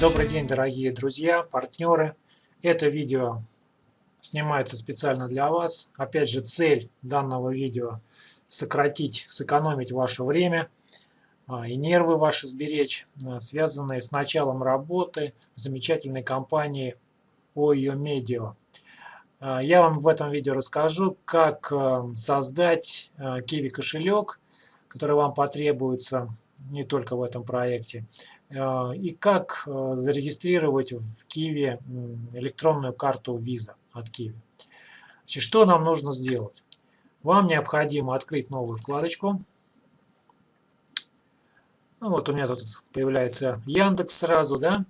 Добрый день, дорогие друзья, партнеры. Это видео снимается специально для вас. Опять же, цель данного видео сократить, сэкономить ваше время а, и нервы ваши сберечь, а, связанные с началом работы замечательной компании OYO Media. А, я вам в этом видео расскажу, как создать Kiwi кошелек, который вам потребуется не только в этом проекте, и как зарегистрировать в Kiwi электронную карту Visa от Kiwi. Значит, что нам нужно сделать? Вам необходимо открыть новую вкладочку. Ну, вот у меня тут появляется Яндекс сразу, да.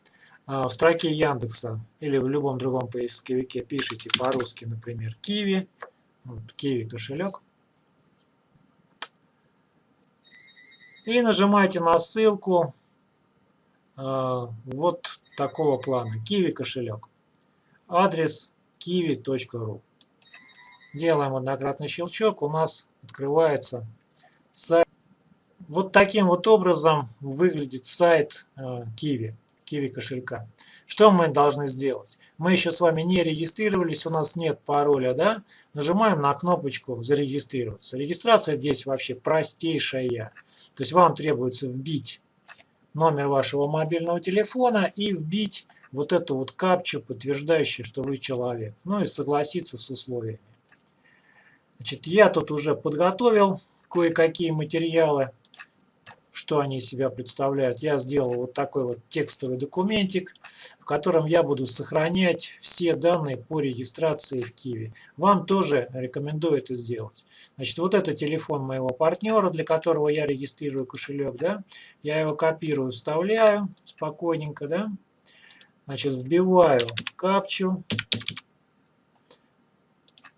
А в строке Яндекса или в любом другом поисковике пишите по-русски, например, Киви. Вот, Киви кошелек. И нажимаете на ссылку э, вот такого плана. Киви кошелек. Адрес kiwi.ru. Делаем однократный щелчок. У нас открывается сайт. Вот таким вот образом выглядит сайт э, Kiwi, Kiwi кошелька. Что мы должны сделать? Мы еще с вами не регистрировались, у нас нет пароля, да? Нажимаем на кнопочку «Зарегистрироваться». Регистрация здесь вообще простейшая. То есть вам требуется вбить номер вашего мобильного телефона и вбить вот эту вот капчу, подтверждающую, что вы человек. Ну и согласиться с условиями. Значит, я тут уже подготовил кое-какие материалы что они из себя представляют. Я сделал вот такой вот текстовый документик, в котором я буду сохранять все данные по регистрации в Киви. Вам тоже рекомендую это сделать. Значит, вот это телефон моего партнера, для которого я регистрирую кошелек, да. Я его копирую, вставляю спокойненько, да. Значит, вбиваю капчу.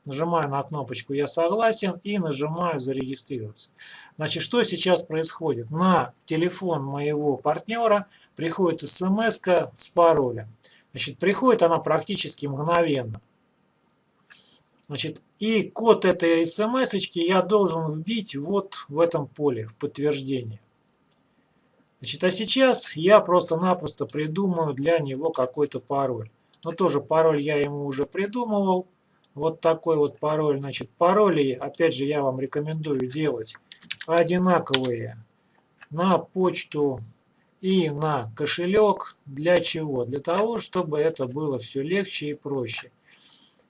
Нажимаю на кнопочку «Я согласен» и нажимаю «Зарегистрироваться». Значит, что сейчас происходит? На телефон моего партнера приходит смс с паролем. Значит, приходит она практически мгновенно. Значит, и код этой смс я должен вбить вот в этом поле, в подтверждение. Значит, а сейчас я просто-напросто придумаю для него какой-то пароль. Но тоже пароль я ему уже придумывал вот такой вот пароль. Значит, пароли, опять же, я вам рекомендую делать одинаковые на почту и на кошелек. Для чего? Для того, чтобы это было все легче и проще.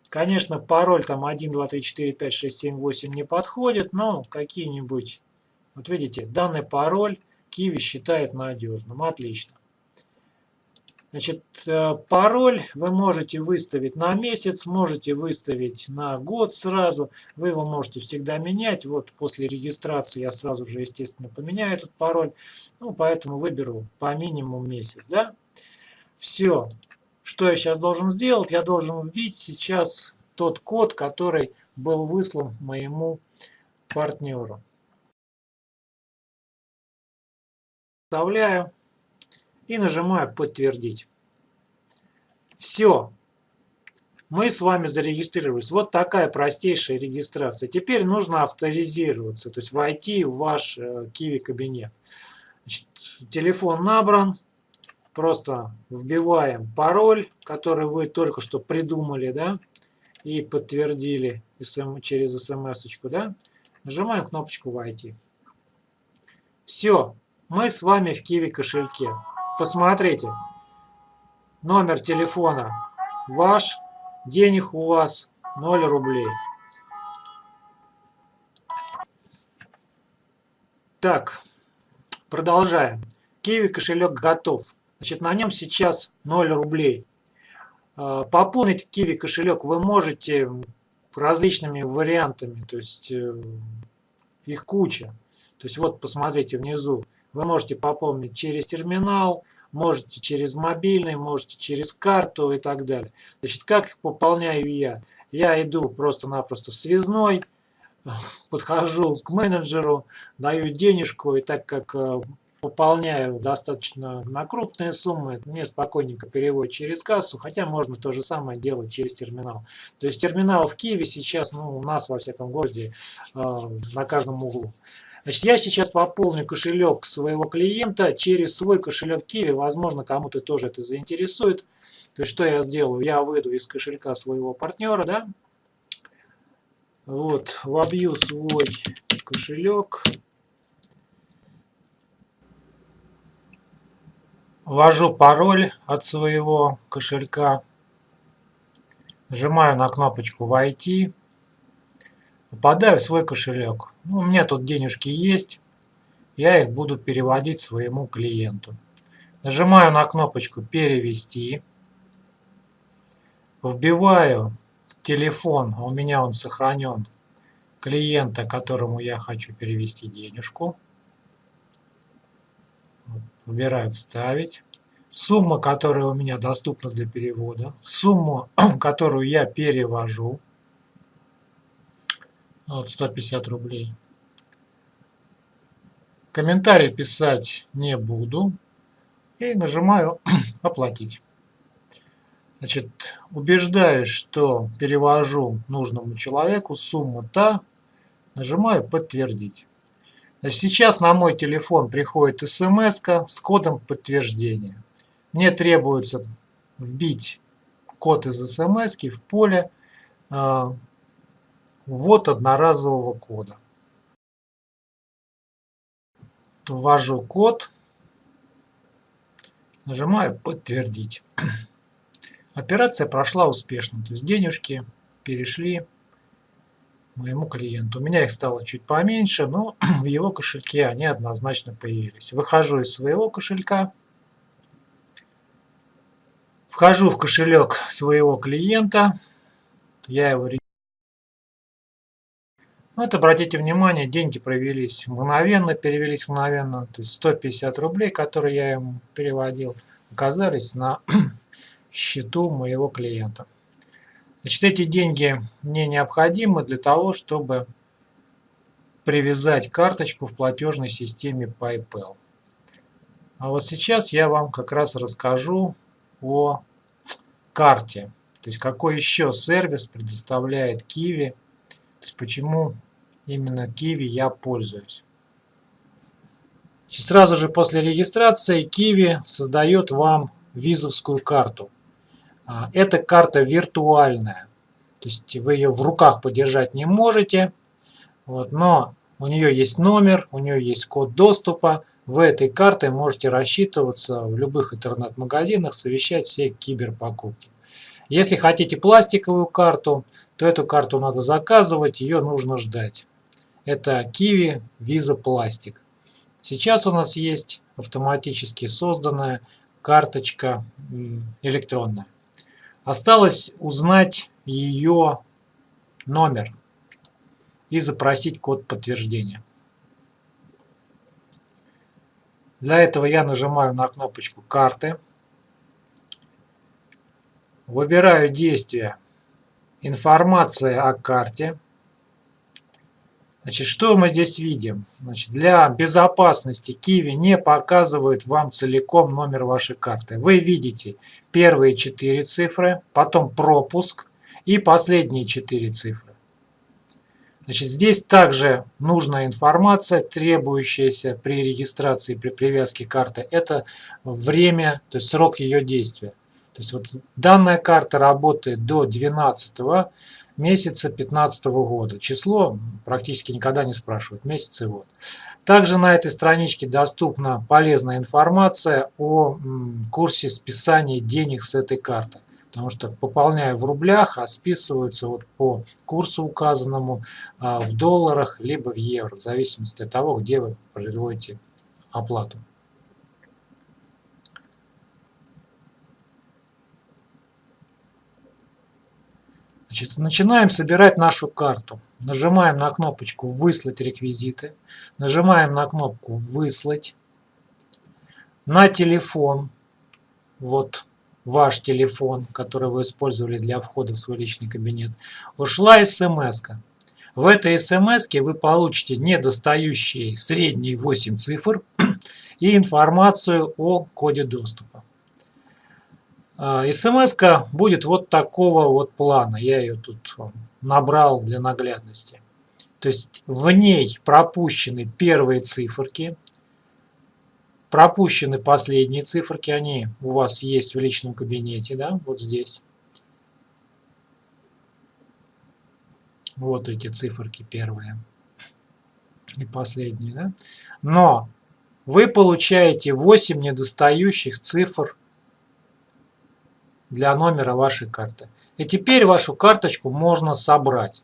Конечно, пароль там 1, 2, 3, 4, 5, 6, 7, 8 не подходит, но какие-нибудь, вот видите, данный пароль Киви считает надежным. Отлично. Значит, э, пароль вы можете выставить на месяц, можете выставить на год сразу. Вы его можете всегда менять. Вот после регистрации я сразу же, естественно, поменяю этот пароль. Ну, поэтому выберу по минимуму месяц. Да? Все. Что я сейчас должен сделать? Я должен вбить сейчас тот код, который был выслан моему партнеру. Вставляю и нажимаю «Подтвердить». Все. Мы с вами зарегистрировались. Вот такая простейшая регистрация. Теперь нужно авторизироваться, то есть войти в ваш э, Kiwi кабинет. Значит, телефон набран. Просто вбиваем пароль, который вы только что придумали, да, и подтвердили через смс, да. Нажимаем кнопочку «Войти». Все, мы с вами в Kiwi кошельке. Посмотрите. Номер телефона ваш. Денег у вас 0 рублей. Так, продолжаем. Киви кошелек готов. Значит, на нем сейчас 0 рублей. А, пополнить Киви кошелек вы можете различными вариантами, то есть э, их куча. То есть вот посмотрите внизу, вы можете пополнить через терминал, можете через мобильный, можете через карту и так далее. Значит, как их пополняю я? Я иду просто-напросто в связной, подхожу к менеджеру, даю денежку, и так как э, пополняю достаточно на крупные суммы, мне спокойненько переводят через кассу, хотя можно то же самое делать через терминал. То есть терминал в Киеве сейчас, ну, у нас во всяком городе, э, на каждом углу. Значит, я сейчас пополню кошелек своего клиента через свой кошелек Kiwi. Возможно, кому-то тоже это заинтересует. То есть, что я сделаю? Я выйду из кошелька своего партнера, да? Вот, вобью свой кошелек. Ввожу пароль от своего кошелька. Нажимаю на кнопочку «Войти». Попадаю в свой кошелек. Ну, у меня тут денежки есть. Я их буду переводить своему клиенту. Нажимаю на кнопочку «Перевести». Вбиваю телефон, а у меня он сохранен, клиента, которому я хочу перевести денежку. Выбираю «Вставить». Сумма, которая у меня доступна для перевода. Сумму, которую я перевожу. Вот 150 рублей. Комментарий писать не буду. И нажимаю «Оплатить». Значит, убеждаюсь, что перевожу нужному человеку сумму та, нажимаю «Подтвердить». Значит, сейчас на мой телефон приходит смс с кодом подтверждения. Мне требуется вбить код из смс в поле э, ввод одноразового кода. Ввожу код, нажимаю «Подтвердить». Операция прошла успешно, то есть денежки перешли моему клиенту. У меня их стало чуть поменьше, но в его кошельке они однозначно появились. Выхожу из своего кошелька, вхожу в кошелек своего клиента, я его вот обратите внимание, деньги провелись мгновенно, перевелись мгновенно, то есть 150 рублей, которые я ему переводил, оказались на счету моего клиента. Значит, эти деньги мне необходимы для того, чтобы привязать карточку в платежной системе PayPal. А вот сейчас я вам как раз расскажу о карте. То есть какой еще сервис предоставляет Kiwi. То есть почему именно Kiwi я пользуюсь. Сразу же после регистрации Kiwi создает вам визовскую карту. А, эта карта виртуальная, то есть вы ее в руках подержать не можете, вот, но у нее есть номер, у нее есть код доступа, вы этой картой можете рассчитываться в любых интернет-магазинах, совещать все киберпокупки. Если хотите пластиковую карту, то эту карту надо заказывать, ее нужно ждать. Это Kiwi Visa Plastic. Сейчас у нас есть автоматически созданная карточка электронная. Осталось узнать ее номер и запросить код подтверждения. Для этого я нажимаю на кнопочку карты, выбираю действие информация о карте, Значит, что мы здесь видим? Значит, для безопасности Kiwi не показывает вам целиком номер вашей карты. Вы видите первые четыре цифры, потом пропуск и последние четыре цифры. Значит, здесь также нужная информация, требующаяся при регистрации, при привязке карты. Это время, то есть срок ее действия. То есть вот данная карта работает до 12 месяца 2015 года. Число практически никогда не спрашивают, месяц и год. Также на этой страничке доступна полезная информация о курсе списания денег с этой карты. Потому что пополняя в рублях, а списываются вот по курсу указанному а, в долларах, либо в евро, в зависимости от того, где вы производите оплату. Значит, начинаем собирать нашу карту. Нажимаем на кнопочку «Выслать реквизиты». Нажимаем на кнопку «Выслать». На телефон, вот ваш телефон, который вы использовали для входа в свой личный кабинет, ушла смс -ка. В этой смс вы получите недостающие средние 8 цифр и информацию о коде доступа. А, смс будет вот такого вот плана. Я ее тут набрал для наглядности. То есть в ней пропущены первые циферки, пропущены последние циферки, они у вас есть в личном кабинете, да, вот здесь. Вот эти циферки первые и последние, да. Но вы получаете 8 недостающих цифр для номера вашей карты. И теперь вашу карточку можно собрать.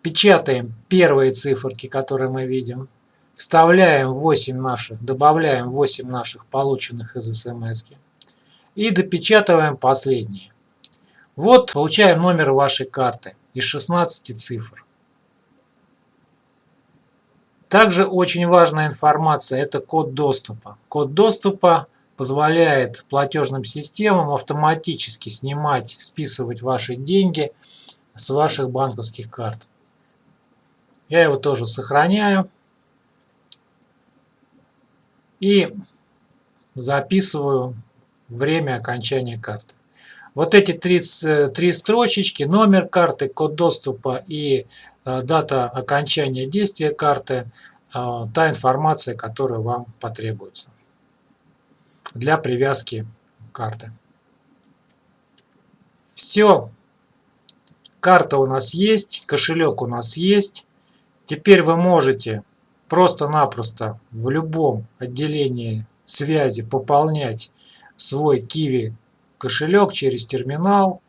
Печатаем первые циферки, которые мы видим. Вставляем 8 наших, добавляем 8 наших полученных из смс. И допечатываем последние. Вот получаем номер вашей карты из 16 цифр. Также очень важная информация – это код доступа. Код доступа позволяет платежным системам автоматически снимать, списывать ваши деньги с ваших банковских карт. Я его тоже сохраняю и записываю время окончания карты. Вот эти три, три строчечки, номер карты, код доступа и э, дата окончания действия карты, э, та информация, которая вам потребуется для привязки карты. Все. Карта у нас есть, кошелек у нас есть. Теперь вы можете просто-напросто в любом отделении связи пополнять свой Kiwi кошелек через терминал.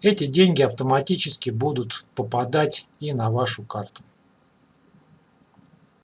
Эти деньги автоматически будут попадать и на вашу карту.